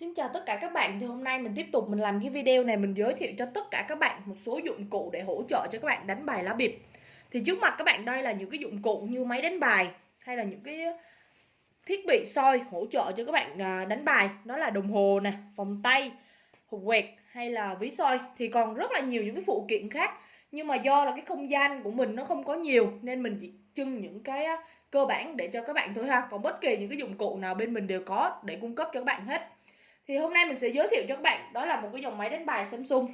Xin chào tất cả các bạn, thì hôm nay mình tiếp tục mình làm cái video này, mình giới thiệu cho tất cả các bạn một số dụng cụ để hỗ trợ cho các bạn đánh bài lá bịp. Thì trước mặt các bạn đây là những cái dụng cụ như máy đánh bài, hay là những cái thiết bị soi hỗ trợ cho các bạn à, đánh bài. Đó là đồng hồ nè, vòng tay, hộp quẹt, hay là ví soi. Thì còn rất là nhiều những cái phụ kiện khác, nhưng mà do là cái không gian của mình nó không có nhiều, nên mình chỉ trưng những cái à, cơ bản để cho các bạn thôi ha. Còn bất kỳ những cái dụng cụ nào bên mình đều có để cung cấp cho các bạn hết thì hôm nay mình sẽ giới thiệu cho các bạn đó là một cái dòng máy đánh bài Samsung.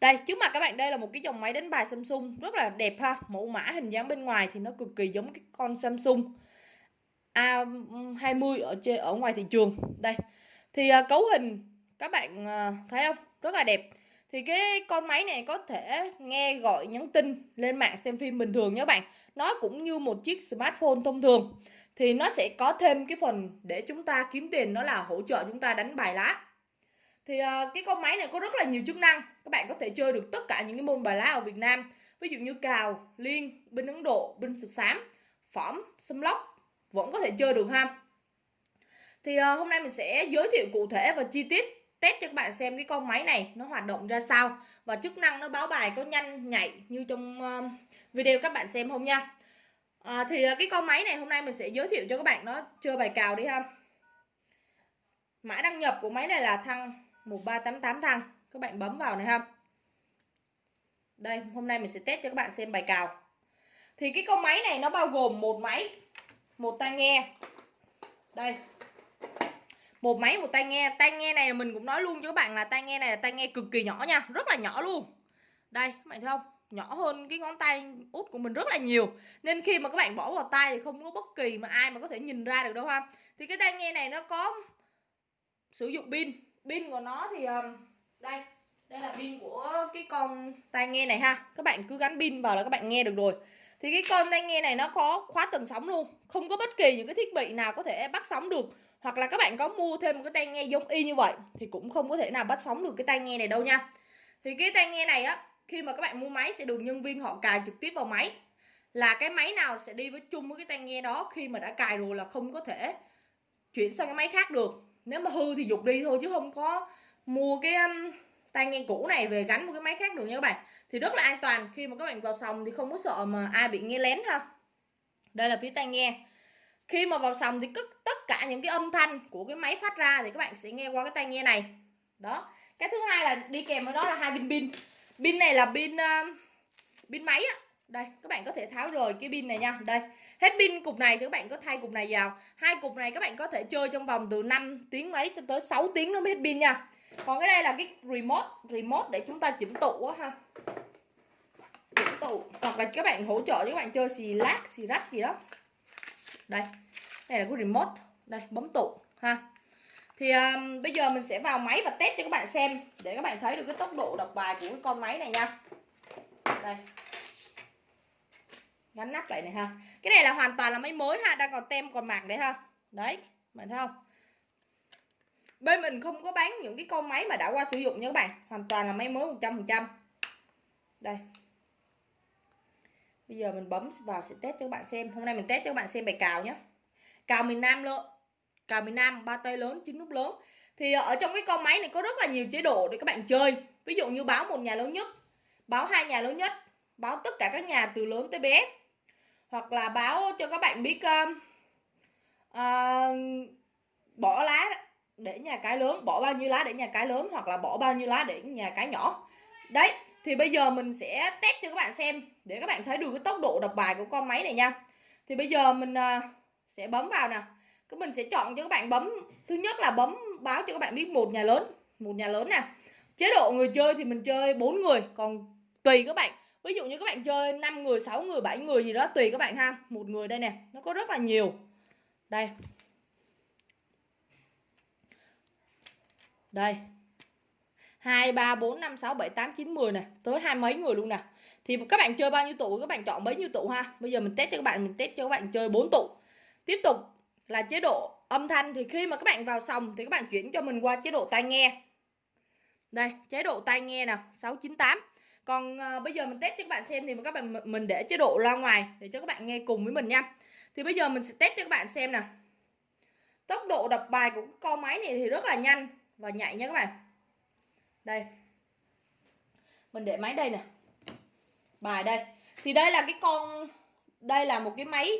Đây trước mặt các bạn đây là một cái dòng máy đánh bài Samsung rất là đẹp ha. Mẫu mã hình dáng bên ngoài thì nó cực kỳ giống cái con Samsung A20 ở trên ở ngoài thị trường. Đây thì uh, cấu hình các bạn uh, thấy không? Rất là đẹp. Thì cái con máy này có thể nghe gọi nhắn tin lên mạng xem phim bình thường nhé bạn. Nó cũng như một chiếc smartphone thông thường thì nó sẽ có thêm cái phần để chúng ta kiếm tiền đó là hỗ trợ chúng ta đánh bài lá. Thì uh, cái con máy này có rất là nhiều chức năng. Các bạn có thể chơi được tất cả những cái môn bài lá ở Việt Nam. Ví dụ như cào liên binh Ấn Độ binh sập xám phỏm xâm lóc vẫn có thể chơi được ha. Thì uh, hôm nay mình sẽ giới thiệu cụ thể và chi tiết test cho các bạn xem cái con máy này nó hoạt động ra sao. Và chức năng nó báo bài có nhanh nhạy như trong uh, video các bạn xem không nha à, thì ờ, cái con máy này hôm nay mình sẽ giới thiệu cho các bạn nó chơi bài cào đi ha. Mã đăng nhập của máy này là thăng 1388 thăng. Các bạn bấm vào này ha. Đây hôm nay mình sẽ test cho các bạn xem bài cào. Thì cái con máy này nó bao gồm một máy một tai nghe. Đây. Một máy một tai nghe. Tai nghe này mình cũng nói luôn cho các bạn là tai nghe này là tai nghe cực kỳ nhỏ nha. Rất là nhỏ luôn. Đây các bạn thấy không? Nhỏ hơn cái ngón tay út của mình rất là nhiều. Nên khi mà các bạn bỏ vào tay thì không có bất kỳ mà ai mà có thể nhìn ra được đâu ha. Thì cái tai nghe này nó có sử dụng pin. Pin của nó thì ờ, đây đây là pin của cái con tai nghe này ha. Các bạn cứ gắn pin vào là các bạn nghe được rồi. Thì cái con tai nghe này nó có khóa tần sóng luôn. Không có bất kỳ những cái thiết bị nào có thể bắt sóng được. Hoặc là các bạn có mua thêm một cái tai nghe giống y như vậy thì cũng không có thể nào bắt sóng được cái tai nghe này đâu nha. Thì cái tai nghe này á khi mà các bạn mua máy sẽ được nhân viên họ cài trực tiếp vào máy. Là cái máy nào sẽ đi với chung với cái tai nghe đó khi mà đã cài rồi là không có thể chuyển sang cái máy khác được. Nếu mà hư thì dục đi thôi chứ không có mua cái um, tai nghe cũ này về gắn một cái máy khác được nha các bạn. Thì rất là an toàn, khi mà các bạn vào sòng thì không có sợ mà ai bị nghe lén ha. Đây là phía tai nghe. Khi mà vào sòng thì tất cả những cái âm thanh của cái máy phát ra thì các bạn sẽ nghe qua cái tai nghe này. Đó. Cái thứ hai là đi kèm với đó là hai viên pin pin này là pin uh, pin máy á. Đây các bạn có thể tháo rời cái pin này nha. Đây hết pin cục này thì các bạn có thay cục này vào. Hai cục này các bạn có thể chơi trong vòng từ 5 tiếng mấy cho tới 6 tiếng nó mới hết pin nha. Còn cái đây là cái remote remote để chúng ta chỉnh tụ á ha. Chỉnh tụ. Hoặc là các bạn hỗ trợ cho các bạn chơi xì lát xì rách gì đó. Đây đây là cái remote. Đây bấm tụ ha thì um, bây giờ mình sẽ vào máy và test cho các bạn xem để các bạn thấy được cái tốc độ đọc bài của cái con máy này nha. Đây. Gắn nắp lại này ha. Cái này là hoàn toàn là máy mới ha đang còn tem còn mạc đấy ha. Đấy bạn thấy không? Bên mình không có bán những cái con máy mà đã qua sử dụng nha các bạn. Hoàn toàn là máy mới 100% đây. Bây giờ mình bấm vào sẽ test cho các bạn xem. Hôm nay mình test cho các bạn xem bài cào nhé cào miền Nam luôn cào miền Nam ba tay lớn chín nút lớn. Thì ở trong cái con máy này có rất là nhiều chế độ để các bạn chơi. Ví dụ như báo một nhà lớn nhất báo hai nhà lớn nhất báo tất cả các nhà từ lớn tới bé. Hoặc là báo cho các bạn biết uh, uh, bỏ lá để nhà cái lớn bỏ bao nhiêu lá để nhà cái lớn hoặc là bỏ bao nhiêu lá để nhà cái nhỏ. Đấy thì bây giờ mình sẽ test cho các bạn xem để các bạn thấy được cái tốc độ đọc bài của con máy này nha. Thì bây giờ mình uh, sẽ bấm vào nè các mình sẽ chọn cho các bạn bấm thứ nhất là bấm báo cho các bạn biết một nhà lớn một nhà lớn nè. Chế độ người chơi thì mình chơi bốn người còn tùy các bạn. Ví dụ như các bạn chơi 5 người 6 người 7 người gì đó tùy các bạn ha. Một người đây nè nó có rất là nhiều. Đây. Đây. 2, 3, 4, 5, 6, 7, 8, 9, 10 nè. Tới hai mấy người luôn nè. Thì các bạn chơi bao nhiêu tụ các bạn chọn bấy nhiêu tụ ha. Bây giờ mình test cho các bạn Mình test cho các bạn chơi 4 tụ. Tiếp tục là chế độ âm thanh thì khi mà các bạn vào sòng thì các bạn chuyển cho mình qua chế độ tai nghe. Đây chế độ tai nghe nè 698 còn à, bây giờ mình test cho các bạn xem thì các bạn mình để chế độ loa ngoài để cho các bạn nghe cùng với mình nha. Thì bây giờ mình sẽ test cho các bạn xem nè. Tốc độ đập bài của con máy này thì rất là nhanh và nhạy nha các bạn. Đây. Mình để máy đây nè. Bài đây. Thì đây là cái con đây là một cái máy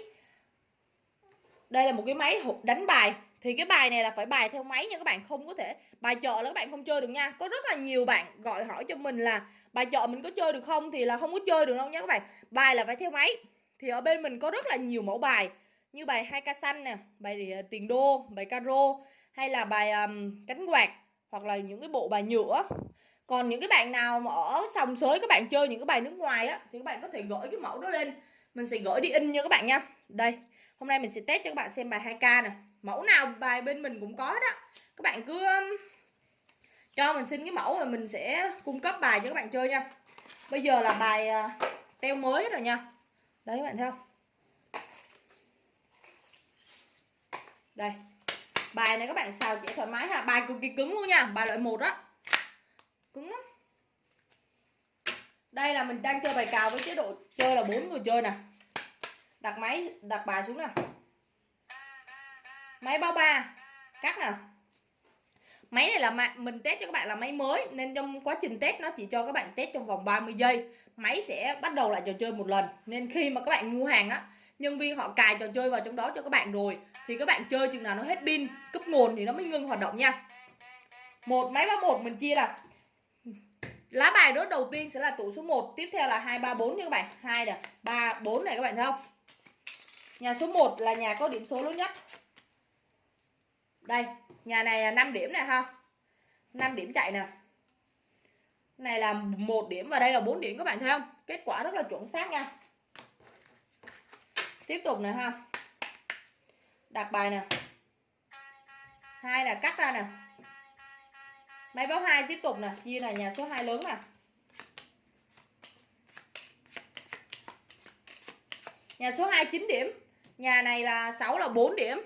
đây là một cái máy đánh bài. Thì cái bài này là phải bài theo máy nha các bạn không có thể bài chợ là các bạn không chơi được nha. Có rất là nhiều bạn gọi hỏi cho mình là bài chợ mình có chơi được không? Thì là không có chơi được đâu nha các bạn. Bài là phải theo máy. Thì ở bên mình có rất là nhiều mẫu bài như bài hai ca xanh nè bài tiền đô bài caro hay là bài um, cánh quạt hoặc là những cái bộ bài nhựa. Còn những cái bạn nào mà ở sòng sới các bạn chơi những cái bài nước ngoài á thì các bạn có thể gửi cái mẫu đó lên. Mình sẽ gửi đi in nha các bạn nha. Đây hôm nay mình sẽ test cho các bạn xem bài 2k nè. Mẫu nào bài bên mình cũng có đó. Các bạn cứ um, cho mình xin cái mẫu rồi mình sẽ cung cấp bài cho các bạn chơi nha. Bây giờ là bài à, teo mới rồi nha. Đấy, các bạn thấy không? Đây. Bài này các bạn xào chỉ thoải mái ha. Bài cực kỳ cứng luôn nha. Bài loại một đó cứng lắm. Đây là mình đang chơi bài cào với chế độ chơi là bốn người chơi nè đặt máy, đặt bài xuống nào. Máy bao ba. Cắt nào. Máy này là mình test cho các bạn là máy mới, nên trong quá trình test nó chỉ cho các bạn test trong vòng 30 giây. Máy sẽ bắt đầu lại trò chơi một lần. Nên khi mà các bạn mua hàng á, nhân viên họ cài trò chơi vào trong đó cho các bạn rồi, thì các bạn chơi chừng nào nó hết pin cấp nguồn thì nó mới ngưng hoạt động nha. Một, máy báo một mình chia là lá bài rớt đầu tiên sẽ là tủ số 1 tiếp theo là 2 3 4 nha các bạn. 2 nè 3 4 này các bạn thấy không? Nhà số 1 là nhà có điểm số lớn nhất. Đây, nhà này là 5 điểm này ha. 5 điểm chạy nè. Này là một điểm và đây là 4 điểm các bạn thấy không? Kết quả rất là chuẩn xác nha. Tiếp tục nè ha. Đặt bài nè. Hai là cắt ra nè máy báo 2 tiếp tục nè, chia này, nhà số 2 lớn nè. Nhà số 2 9 điểm, nhà này là 6 là 4 điểm,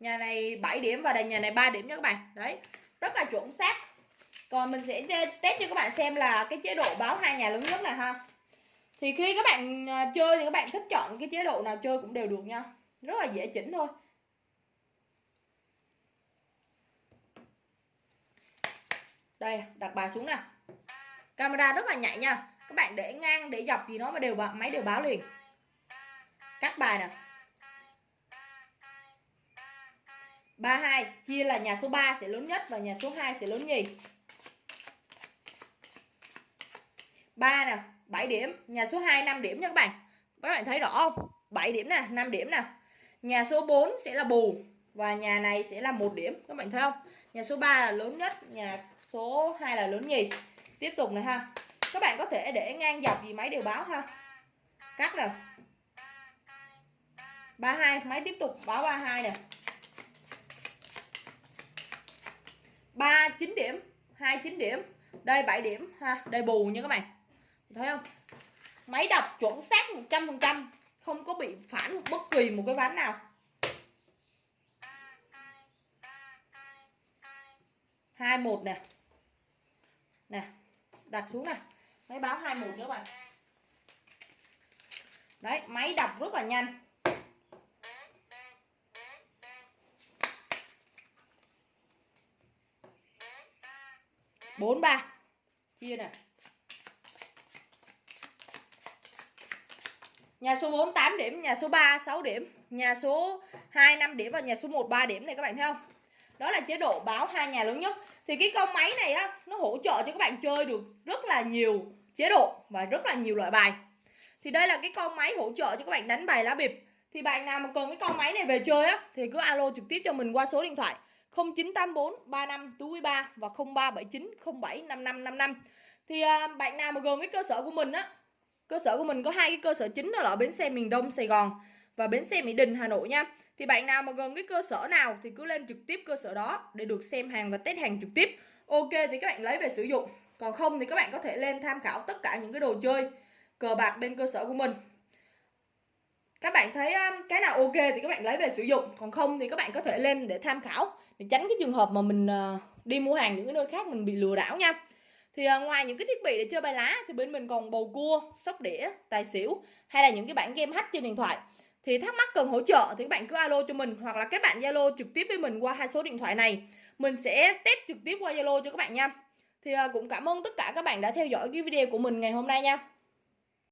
nhà này 7 điểm và nhà này 3 điểm nha các bạn. Đấy, rất là chuẩn xác. Còn mình sẽ test cho các bạn xem là cái chế độ báo hai nhà lớn nhất này ha. Thì khi các bạn à, chơi thì các bạn thích chọn cái chế độ nào chơi cũng đều được nha. Rất là dễ chỉnh thôi. Đây, đặt bài xuống nè camera rất là nhạy nha. Các bạn để ngang, để dọc gì nó mà đều máy đều báo liền. Cắt bài nè 32 chia là nhà số 3 sẽ lớn nhất và nhà số 2 sẽ lớn nhì. 3 nè 7 điểm. Nhà số 2 5 điểm nha các bạn. Các bạn thấy rõ không? 7 điểm nè 5 điểm nè. Nhà số 4 sẽ là bù và nhà này sẽ là một điểm. Các bạn thấy không? Nhà số 3 là lớn nhất, nhà số 2 là lớn nhì. Tiếp tục này ha. Các bạn có thể để ngang dọc gì máy đều báo ha. Cắt nè 32 máy tiếp tục báo 32 nè. 3 9 điểm 2 9 điểm. Đây 7 điểm ha, đây bù nha các bạn. Thấy không? Máy đọc chuẩn xác 100% không có bị phản bất kỳ một cái ván nào. Hai một nè nè đặt xuống nè máy báo hai một nữa bạn. Đấy máy đọc rất là nhanh. bốn ba. Chia nè Nhà số 4 8 điểm, nhà số 3 6 điểm, nhà số 2 5 điểm và nhà số 1 3 điểm này các bạn thấy không? Đó là chế độ báo hai nhà lớn nhất. Thì cái con máy này á nó hỗ trợ cho các bạn chơi được rất là nhiều chế độ và rất là nhiều loại bài. Thì đây là cái con máy hỗ trợ cho các bạn đánh bài lá bịp. Thì bạn nào mà cần cái con máy này về chơi á thì cứ alo trực tiếp cho mình qua số điện thoại 0984 35 43 và 0379 07 5555. Thì à, bạn nào mà gần cái cơ sở của mình á cơ sở của mình có hai cái cơ sở chính đó là ở bến xe miền Đông Sài Gòn và bến xe Mỹ Đình, Hà Nội nha. Thì bạn nào mà gần cái cơ sở nào thì cứ lên trực tiếp cơ sở đó để được xem hàng và test hàng trực tiếp. Ok thì các bạn lấy về sử dụng. Còn không thì các bạn có thể lên tham khảo tất cả những cái đồ chơi cờ bạc bên cơ sở của mình. Các bạn thấy um, cái nào ok thì các bạn lấy về sử dụng. Còn không thì các bạn có thể lên để tham khảo để tránh cái trường hợp mà mình ờ, đi mua hàng những cái nơi khác mình bị lừa đảo nha. Thì ờ, ngoài những cái thiết bị để chơi bài lá thì bên mình còn bầu cua, sóc đĩa, tài xỉu hay là những cái bản game hack trên điện thoại thì thắc mắc cần hỗ trợ thì các bạn cứ alo cho mình, hoặc là các bạn Zalo trực tiếp với mình qua hai số điện thoại này. Mình sẽ test trực tiếp qua Zalo cho các bạn nha. Thì à, cũng cảm ơn tất cả các bạn đã theo dõi cái video của mình ngày hôm nay nha.